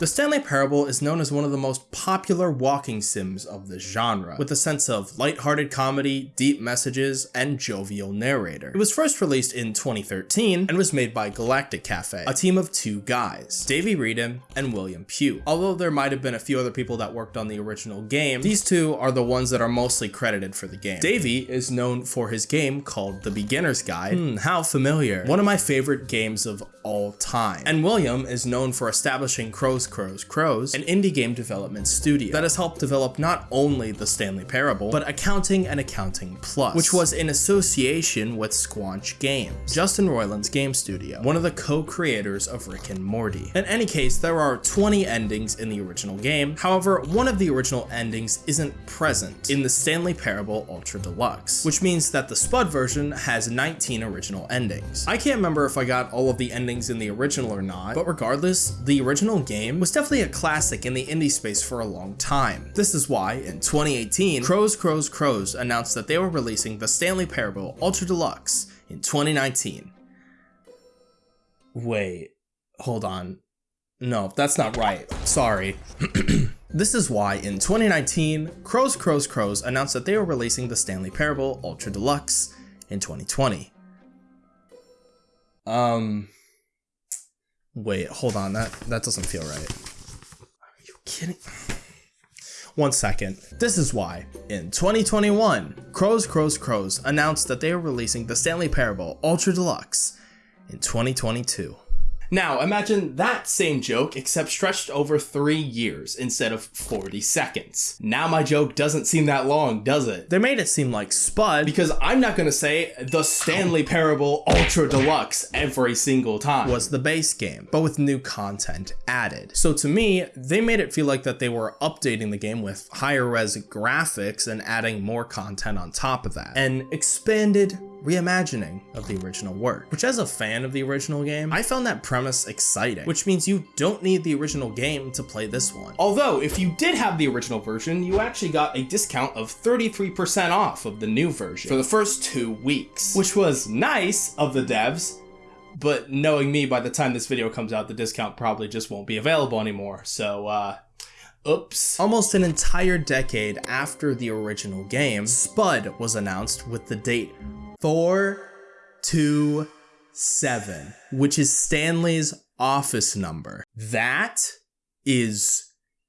The Stanley Parable is known as one of the most popular walking sims of the genre, with a sense of lighthearted comedy, deep messages, and jovial narrator. It was first released in 2013 and was made by Galactic Cafe, a team of two guys, Davey Wreden and William Pugh. Although there might have been a few other people that worked on the original game, these two are the ones that are mostly credited for the game. Davey is known for his game called The Beginner's Guide. Hmm, how familiar. One of my favorite games of all time. And William is known for establishing Crows Crows Crows, an indie game development studio that has helped develop not only the Stanley Parable, but Accounting and Accounting Plus, which was in association with Squanch Games, Justin Roiland's game studio, one of the co-creators of Rick and Morty. In any case, there are 20 endings in the original game. However, one of the original endings isn't present in the Stanley Parable Ultra Deluxe, which means that the Spud version has 19 original endings. I can't remember if I got all of the endings in the original or not, but regardless, the original game was definitely a classic in the indie space for a long time. This is why, in 2018, Crows Crows Crows announced that they were releasing the Stanley Parable Ultra Deluxe in 2019. Wait, hold on. No, that's not right. Sorry. This is why in 2019, Crows Crows Crows announced that they were releasing the Stanley Parable Ultra Deluxe in 2020. Um, wait, hold on, that, that doesn't feel right. Are you kidding? One second. This is why, in 2021, Crows Crows Crows announced that they were releasing the Stanley Parable Ultra Deluxe in 2022. Now, imagine that same joke, except stretched over three years instead of 40 seconds. Now my joke doesn't seem that long, does it? They made it seem like Spud because I'm not gonna say the Stanley Parable Ultra Deluxe every single time was the base game, but with new content added. So to me, they made it feel like that they were updating the game with higher res graphics and adding more content on top of that. An expanded reimagining of the original work, which as a fan of the original game, I found that premise exciting, which means you don't need the original game to play this one. Although, if you did have the original version, you actually got a discount of 33% off of the new version for the first two weeks, which was nice of the devs, but knowing me, by the time this video comes out, the discount probably just won't be available anymore, so uh, Oops. Almost an entire decade after the original game, Spud was announced with the date 427, which is Stanley's office number. That is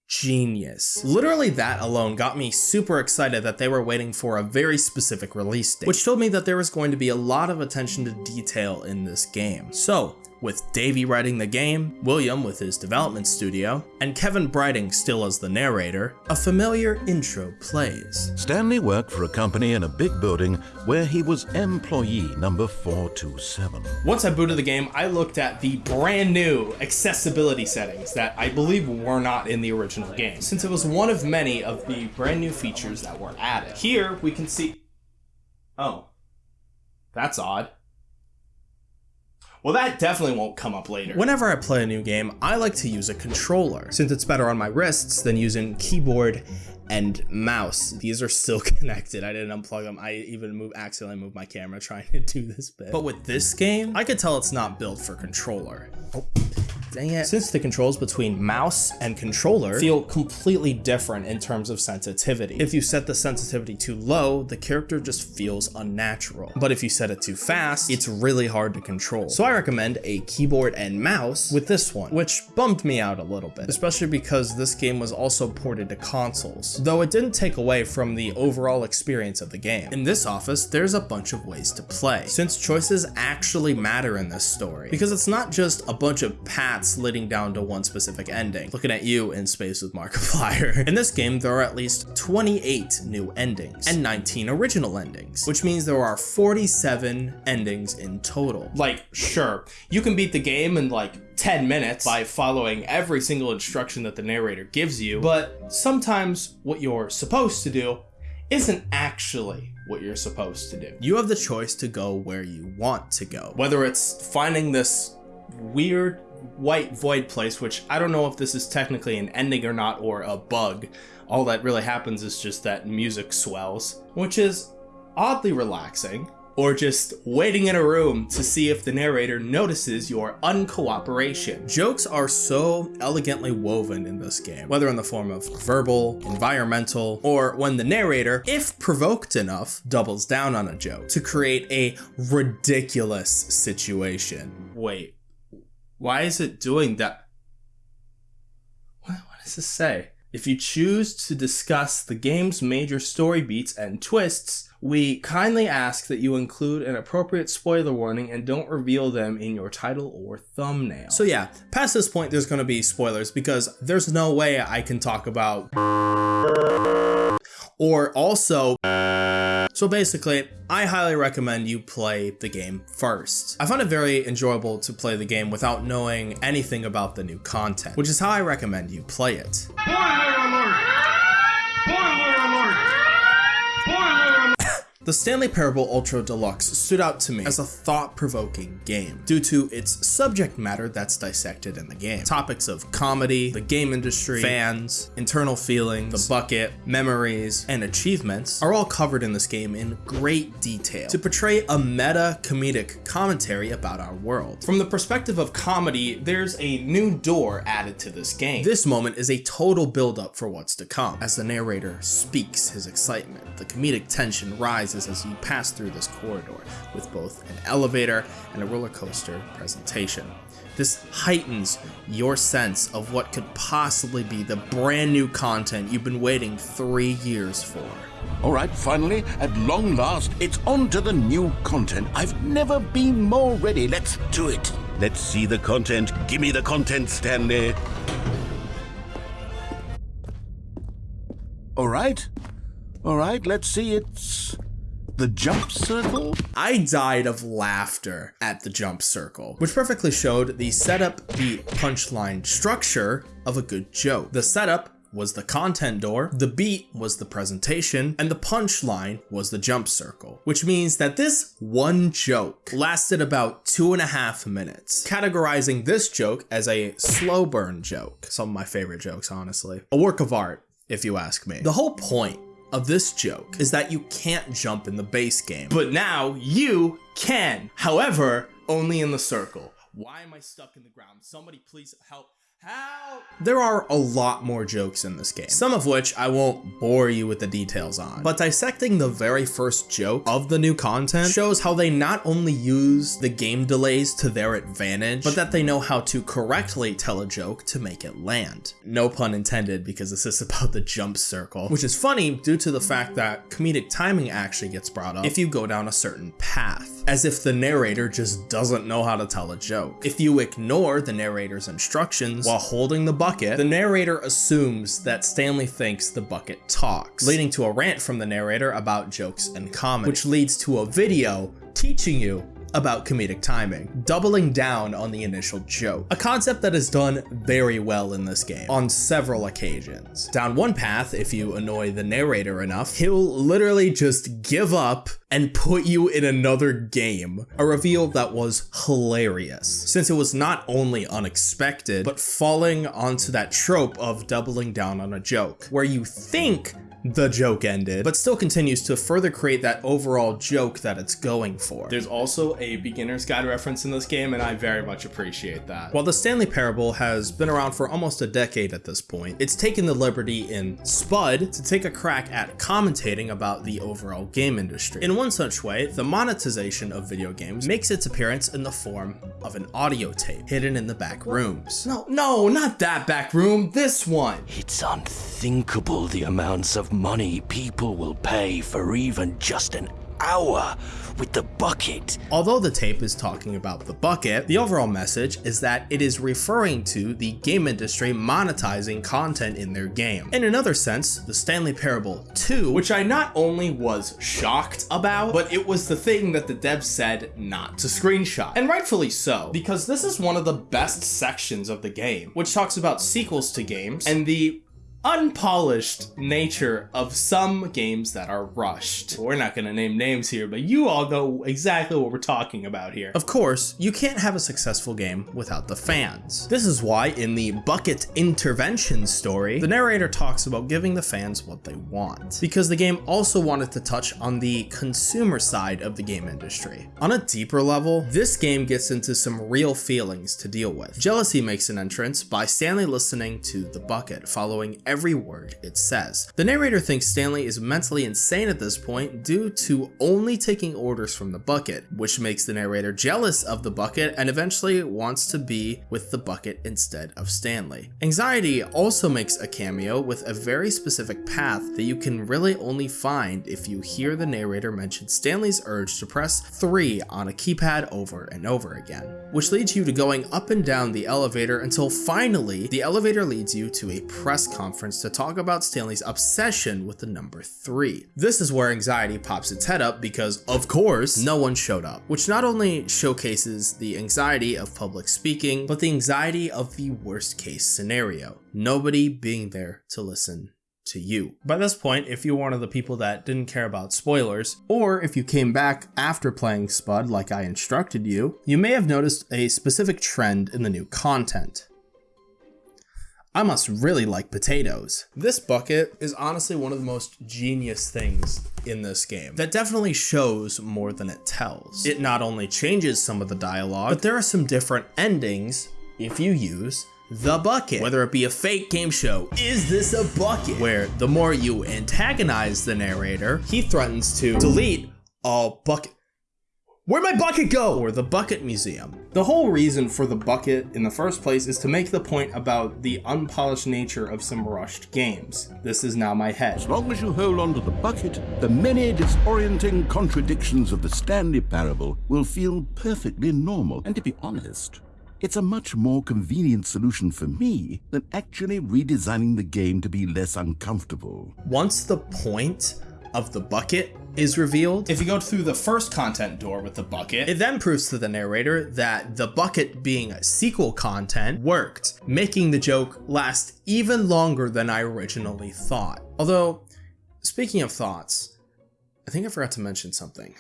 genius. Literally that alone got me super excited that they were waiting for a very specific release date, which told me that there was going to be a lot of attention to detail in this game. So with Davey writing the game, William with his development studio, and Kevan Brighting still as the narrator, a familiar intro plays. Stanley worked for a company in a big building where he was employee number 427. Once I booted the game, I looked at the brand new accessibility settings that I believe were not in the original game, since it was one of many of the brand new features that were added. Here we can see... Oh. That's odd. Well, that definitely won't come up later. Whenever I play a new game, I like to use a controller, since it's better on my wrists than using keyboard and mouse. These are still connected. I didn't unplug them. I even move accidentally moved my camera trying to do this bit. But with this game, I could tell it's not built for controller. Oh. Dang it. Since the controls between mouse and controller feel completely different in terms of sensitivity. If you set the sensitivity too low, the character just feels unnatural. But if you set it too fast, it's really hard to control. So I recommend a keyboard and mouse with this one, which bummed me out a little bit, especially because this game was also ported to consoles, though it didn't take away from the overall experience of the game. In this office, there's a bunch of ways to play, since choices actually matter in this story, because it's not just a bunch of paths paths leading down to one specific ending. Looking at you in space with Markiplier. In this game, there are at least 28 new endings and 19 original endings, which means there are 47 endings in total. Like, sure, you can beat the game in like 10 minutes by following every single instruction that the narrator gives you, but sometimes what you're supposed to do isn't actually what you're supposed to do. You have the choice to go where you want to go, whether it's finding this weird white void place, which I don't know if this is technically an ending or not or a bug. All that really happens is just that music swells, which is oddly relaxing or just waiting in a room to see if the narrator notices your uncooperation. Jokes are so elegantly woven in this game, whether in the form of verbal, environmental, or when the narrator, if provoked enough, doubles down on a joke to create a ridiculous situation. Wait, why is it doing that? What, what does this say? If you choose to discuss the game's major story beats and twists, we kindly ask that you include an appropriate spoiler warning and don't reveal them in your title or thumbnail. So yeah, past this point there's going to be spoilers because there's no way I can talk about or also so basically, I highly recommend you play the game first. I found it very enjoyable to play the game without knowing anything about the new content, which is how I recommend you play it. Alert! Spoiler alert! The Stanley Parable Ultra Deluxe stood out to me as a thought-provoking game due to its subject matter that's dissected in the game. Topics of comedy, the game industry, fans, internal feelings, the bucket, memories, and achievements are all covered in this game in great detail to portray a meta comedic commentary about our world. From the perspective of comedy, there's a new door added to this game. This moment is a total build-up for what's to come. As the narrator speaks his excitement, the comedic tension rises as you pass through this corridor with both an elevator and a roller coaster presentation. This heightens your sense of what could possibly be the brand new content you've been waiting three years for. All right, finally, at long last, it's on to the new content. I've never been more ready. Let's do it. Let's see the content. Give me the content, Stanley. All right. All right, let's see. It's the jump circle? I died of laughter at the jump circle, which perfectly showed the setup, the punchline structure of a good joke. The setup was the content door, the beat was the presentation, and the punchline was the jump circle, which means that this one joke lasted about two and a half minutes, categorizing this joke as a slow burn joke. Some of my favorite jokes, honestly. A work of art, if you ask me. The whole point of this joke is that you can't jump in the base game, but now you can. However, only in the circle. Why am I stuck in the ground? Somebody please help. How? There are a lot more jokes in this game, some of which I won't bore you with the details on, but dissecting the very first joke of the new content shows how they not only use the game delays to their advantage, but that they know how to correctly tell a joke to make it land. No pun intended because this is about the jump circle, which is funny due to the fact that comedic timing actually gets brought up if you go down a certain path, as if the narrator just doesn't know how to tell a joke. If you ignore the narrator's instructions, while holding the bucket, the narrator assumes that Stanley thinks the bucket talks, leading to a rant from the narrator about jokes and comedy, which leads to a video teaching you about comedic timing, doubling down on the initial joke, a concept that is done very well in this game on several occasions. Down one path, if you annoy the narrator enough, he'll literally just give up and put you in another game, a reveal that was hilarious, since it was not only unexpected, but falling onto that trope of doubling down on a joke, where you think the joke ended, but still continues to further create that overall joke that it's going for. There's also a beginner's guide reference in this game, and I very much appreciate that. While the Stanley Parable has been around for almost a decade at this point, it's taken the liberty in Spud to take a crack at commentating about the overall game industry. In one such way, the monetization of video games makes its appearance in the form of an audio tape hidden in the back rooms. No, no, not that back room, this one. It's unthinkable the amounts money people will pay for even just an hour with the bucket. Although the tape is talking about the bucket, the overall message is that it is referring to the game industry monetizing content in their game. In another sense, the Stanley Parable 2, which I not only was shocked about, but it was the thing that the devs said not to screenshot. And rightfully so, because this is one of the best sections of the game, which talks about sequels to games and the unpolished nature of some games that are rushed. We're not going to name names here, but you all know exactly what we're talking about here. Of course, you can't have a successful game without the fans. This is why in the Bucket Intervention story, the narrator talks about giving the fans what they want, because the game also wanted to touch on the consumer side of the game industry. On a deeper level, this game gets into some real feelings to deal with. Jealousy makes an entrance by Stanley listening to the bucket, following every word it says. The narrator thinks Stanley is mentally insane at this point due to only taking orders from the bucket, which makes the narrator jealous of the bucket and eventually wants to be with the bucket instead of Stanley. Anxiety also makes a cameo with a very specific path that you can really only find if you hear the narrator mention Stanley's urge to press 3 on a keypad over and over again, which leads you to going up and down the elevator until finally the elevator leads you to a press conference conference to talk about Stanley's obsession with the number 3. This is where anxiety pops its head up because, of course, no one showed up, which not only showcases the anxiety of public speaking, but the anxiety of the worst case scenario. Nobody being there to listen to you. By this point, if you're one of the people that didn't care about spoilers, or if you came back after playing Spud like I instructed you, you may have noticed a specific trend in the new content. I must really like potatoes. This bucket is honestly one of the most genius things in this game that definitely shows more than it tells. It not only changes some of the dialogue, but there are some different endings if you use the bucket. Whether it be a fake game show, is this a bucket? Where the more you antagonize the narrator, he threatens to delete all bucket Where'd my bucket go? Or the Bucket Museum. The whole reason for the bucket in the first place is to make the point about the unpolished nature of some rushed games. This is now my head. As long as you hold on to the bucket, the many disorienting contradictions of the Stanley Parable will feel perfectly normal. And to be honest, it's a much more convenient solution for me than actually redesigning the game to be less uncomfortable. Once the point of the bucket is revealed. If you go through the first content door with the bucket, it then proves to the narrator that the bucket being a sequel content worked, making the joke last even longer than I originally thought. Although, speaking of thoughts, I think I forgot to mention something.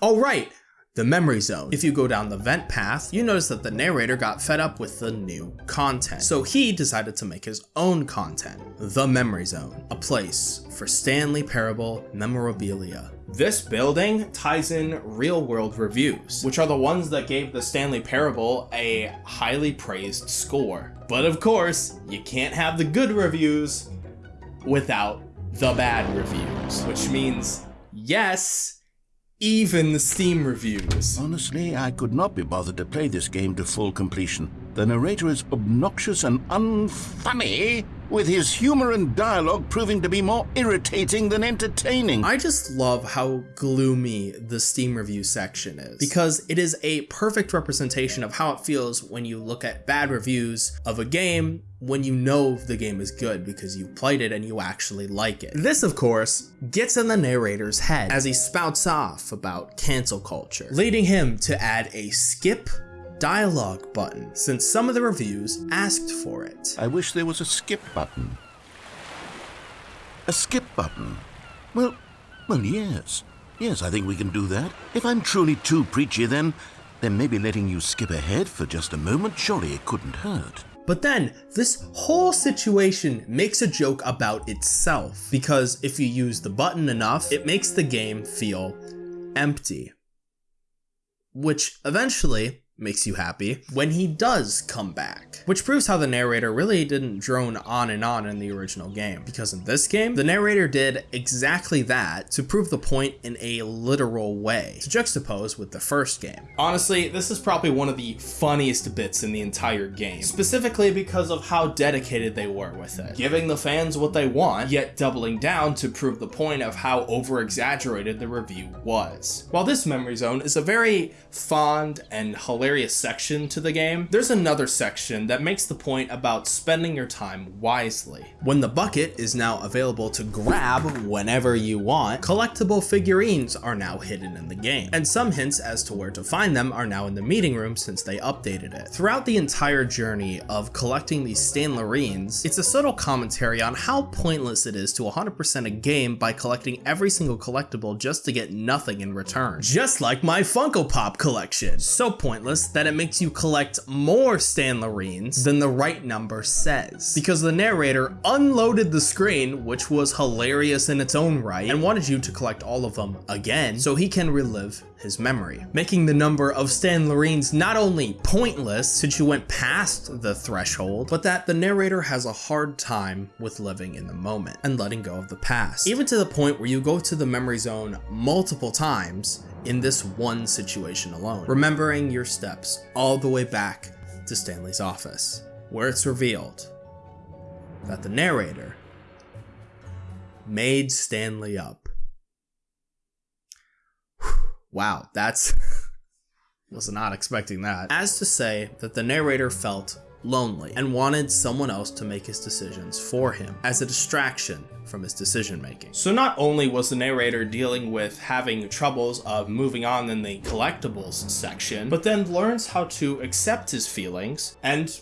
Oh right, the memory zone. If you go down the vent path, you notice that the narrator got fed up with the new content. So he decided to make his own content, the memory zone, a place for Stanley Parable memorabilia. This building ties in real world reviews, which are the ones that gave the Stanley Parable a highly praised score. But of course, you can't have the good reviews without the bad reviews, which means yes, even the Steam reviews. Honestly, I could not be bothered to play this game to full completion. The narrator is obnoxious and unfunny, with his humor and dialogue proving to be more irritating than entertaining. I just love how gloomy the Steam review section is, because it is a perfect representation of how it feels when you look at bad reviews of a game when you know the game is good because you've played it and you actually like it. This, of course, gets in the narrator's head as he spouts off about cancel culture, leading him to add a skip dialogue button since some of the reviews asked for it. I wish there was a skip button. A skip button? Well, well, yes. Yes, I think we can do that. If I'm truly too preachy, then, then maybe letting you skip ahead for just a moment, surely it couldn't hurt. But then, this whole situation makes a joke about itself, because if you use the button enough, it makes the game feel empty. Which eventually makes you happy when he does come back, which proves how the narrator really didn't drone on and on in the original game, because in this game, the narrator did exactly that to prove the point in a literal way, to juxtapose with the first game. Honestly, this is probably one of the funniest bits in the entire game, specifically because of how dedicated they were with it, giving the fans what they want, yet doubling down to prove the point of how over-exaggerated the review was. While this memory zone is a very fond and hilarious hilarious section to the game, there's another section that makes the point about spending your time wisely. When the bucket is now available to grab whenever you want, collectible figurines are now hidden in the game, and some hints as to where to find them are now in the meeting room since they updated it. Throughout the entire journey of collecting these Stanlerines, it's a subtle commentary on how pointless it is to 100% a game by collecting every single collectible just to get nothing in return. Just like my Funko Pop collection. So pointless that it makes you collect more Stanlerines than the right number says. Because the narrator unloaded the screen, which was hilarious in its own right, and wanted you to collect all of them again so he can relive his memory, making the number of Stanlerines not only pointless since you went past the threshold, but that the narrator has a hard time with living in the moment and letting go of the past. Even to the point where you go to the memory zone multiple times in this one situation alone, remembering your steps all the way back to Stanley's office, where it's revealed that the narrator made Stanley up. Wow, that's was not expecting that. As to say that the narrator felt lonely and wanted someone else to make his decisions for him as a distraction from his decision making. So not only was the narrator dealing with having troubles of moving on in the collectibles section, but then learns how to accept his feelings and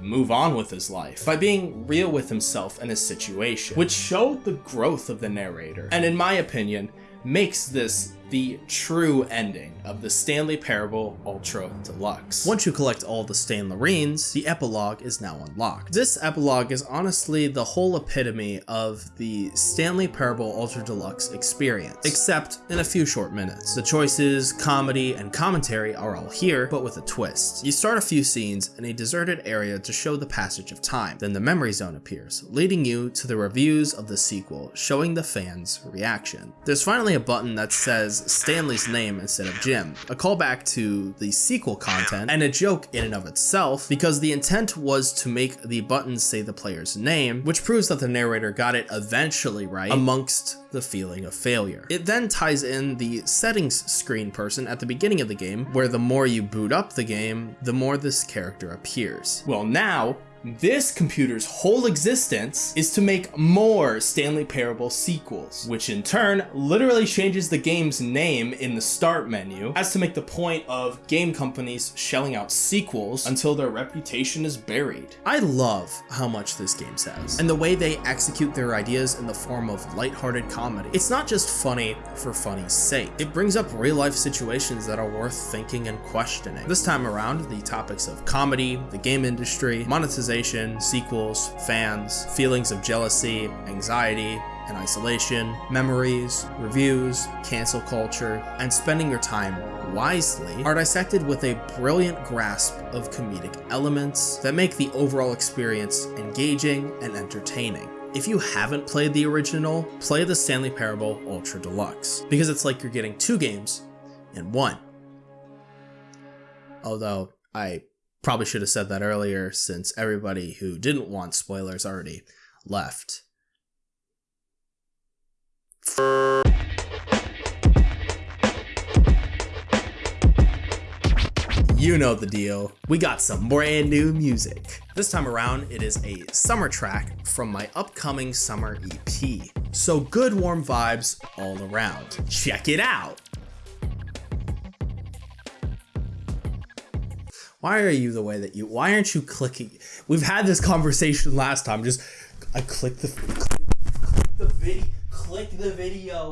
move on with his life by being real with himself and his situation, which showed the growth of the narrator, and in my opinion, makes this the true ending of the Stanley Parable Ultra Deluxe. Once you collect all the Stanlerines, the epilogue is now unlocked. This epilogue is honestly the whole epitome of the Stanley Parable Ultra Deluxe experience, except in a few short minutes. The choices, comedy, and commentary are all here, but with a twist. You start a few scenes in a deserted area to show the passage of time, then the memory zone appears, leading you to the reviews of the sequel, showing the fans' reaction. There's finally a button that says Stanley's name instead of Jim, a callback to the sequel content, and a joke in and of itself, because the intent was to make the buttons say the player's name, which proves that the narrator got it eventually right amongst the feeling of failure. It then ties in the settings screen person at the beginning of the game, where the more you boot up the game, the more this character appears. Well now, this computer's whole existence is to make more Stanley Parable sequels, which in turn literally changes the game's name in the start menu as to make the point of game companies shelling out sequels until their reputation is buried. I love how much this game says, and the way they execute their ideas in the form of lighthearted comedy. It's not just funny for funny's sake. It brings up real life situations that are worth thinking and questioning. This time around, the topics of comedy, the game industry, monetization, sequels, fans, feelings of jealousy, anxiety, and isolation, memories, reviews, cancel culture, and spending your time wisely are dissected with a brilliant grasp of comedic elements that make the overall experience engaging and entertaining. If you haven't played the original, play the Stanley Parable Ultra Deluxe, because it's like you're getting two games in one. Although, I Probably should have said that earlier since everybody who didn't want spoilers already left. You know the deal. We got some brand new music. This time around, it is a summer track from my upcoming summer EP. So good warm vibes all around. Check it out. Why are you the way that you? Why aren't you clicking? We've had this conversation last time. Just I click the click the video. Click the video.